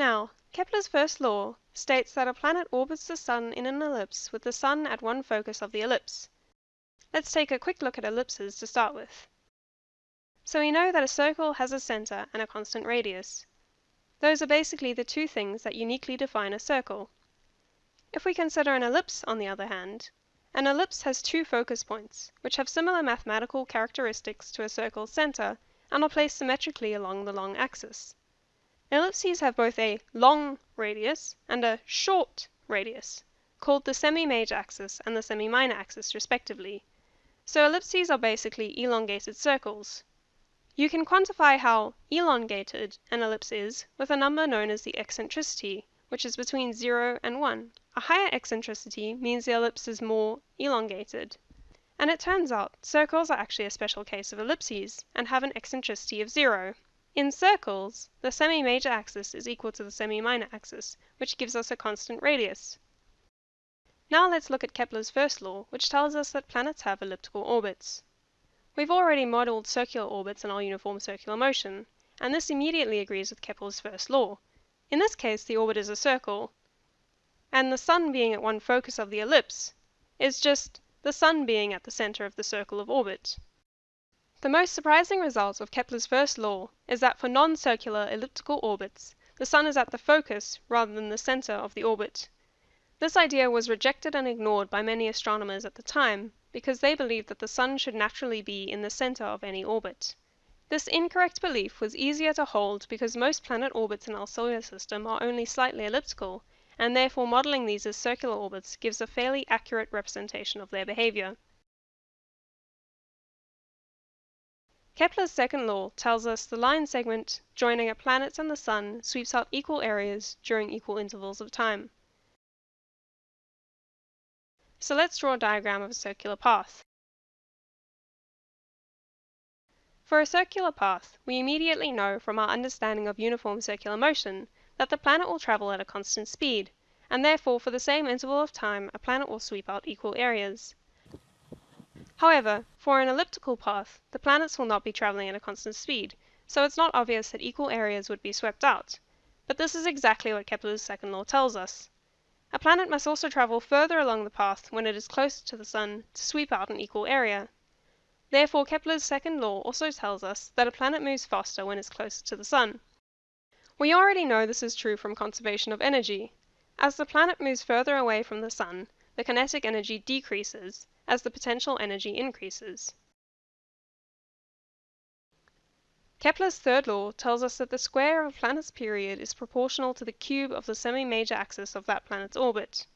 Now, Kepler's first law states that a planet orbits the sun in an ellipse with the sun at one focus of the ellipse. Let's take a quick look at ellipses to start with. So we know that a circle has a center and a constant radius. Those are basically the two things that uniquely define a circle. If we consider an ellipse, on the other hand, an ellipse has two focus points, which have similar mathematical characteristics to a circle's center, and are placed symmetrically along the long axis. Ellipses have both a long radius and a short radius, called the semi-major axis and the semi-minor axis respectively. So ellipses are basically elongated circles. You can quantify how elongated an ellipse is with a number known as the eccentricity, which is between 0 and 1. A higher eccentricity means the ellipse is more elongated. And it turns out circles are actually a special case of ellipses, and have an eccentricity of 0. In circles, the semi-major axis is equal to the semi-minor axis, which gives us a constant radius. Now let's look at Kepler's first law, which tells us that planets have elliptical orbits. We've already modeled circular orbits in our uniform circular motion, and this immediately agrees with Kepler's first law. In this case, the orbit is a circle, and the sun being at one focus of the ellipse is just the sun being at the center of the circle of orbit. The most surprising result of Kepler's first law is that for non-circular elliptical orbits, the sun is at the focus rather than the center of the orbit. This idea was rejected and ignored by many astronomers at the time, because they believed that the sun should naturally be in the center of any orbit. This incorrect belief was easier to hold because most planet orbits in our solar system are only slightly elliptical, and therefore modeling these as circular orbits gives a fairly accurate representation of their behavior. Kepler's second law tells us the line segment joining a planet and the sun sweeps out equal areas during equal intervals of time. So let's draw a diagram of a circular path. For a circular path, we immediately know from our understanding of uniform circular motion that the planet will travel at a constant speed, and therefore for the same interval of time a planet will sweep out equal areas. However, for an elliptical path, the planets will not be traveling at a constant speed, so it's not obvious that equal areas would be swept out. But this is exactly what Kepler's second law tells us. A planet must also travel further along the path when it is closer to the sun to sweep out an equal area. Therefore Kepler's second law also tells us that a planet moves faster when it's closer to the sun. We already know this is true from conservation of energy. As the planet moves further away from the sun, the kinetic energy decreases, as the potential energy increases. Kepler's third law tells us that the square of a planet's period is proportional to the cube of the semi-major axis of that planet's orbit.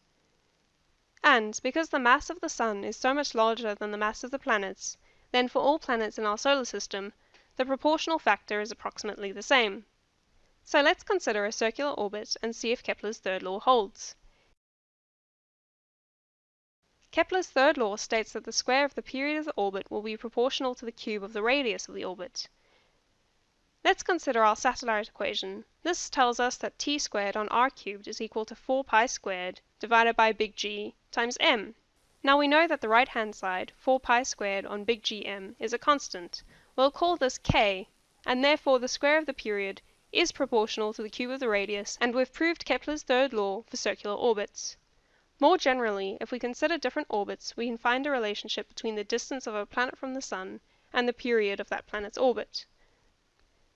And because the mass of the Sun is so much larger than the mass of the planets, then for all planets in our solar system, the proportional factor is approximately the same. So let's consider a circular orbit and see if Kepler's third law holds. Kepler's third law states that the square of the period of the orbit will be proportional to the cube of the radius of the orbit. Let's consider our satellite equation. This tells us that t squared on r cubed is equal to 4 pi squared divided by big G times m. Now we know that the right hand side, 4 pi squared on big GM, is a constant. We'll call this k, and therefore the square of the period is proportional to the cube of the radius, and we've proved Kepler's third law for circular orbits. More generally, if we consider different orbits, we can find a relationship between the distance of a planet from the Sun and the period of that planet's orbit.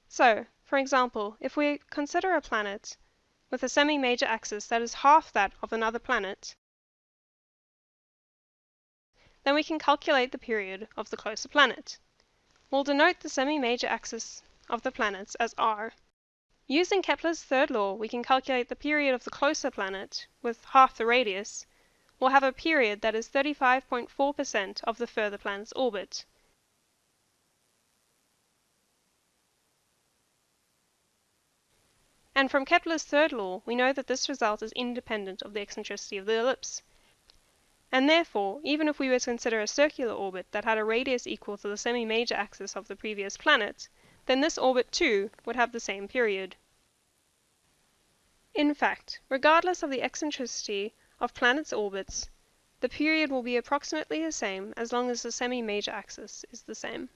So, for example, if we consider a planet with a semi-major axis that is half that of another planet, then we can calculate the period of the closer planet. We'll denote the semi-major axis of the planets as r. Using Kepler's third law, we can calculate the period of the closer planet, with half the radius, will have a period that is 35.4% of the further planet's orbit. And from Kepler's third law, we know that this result is independent of the eccentricity of the ellipse. And therefore, even if we were to consider a circular orbit that had a radius equal to the semi-major axis of the previous planet, then this orbit too would have the same period. In fact, regardless of the eccentricity of planets' orbits, the period will be approximately the same as long as the semi-major axis is the same.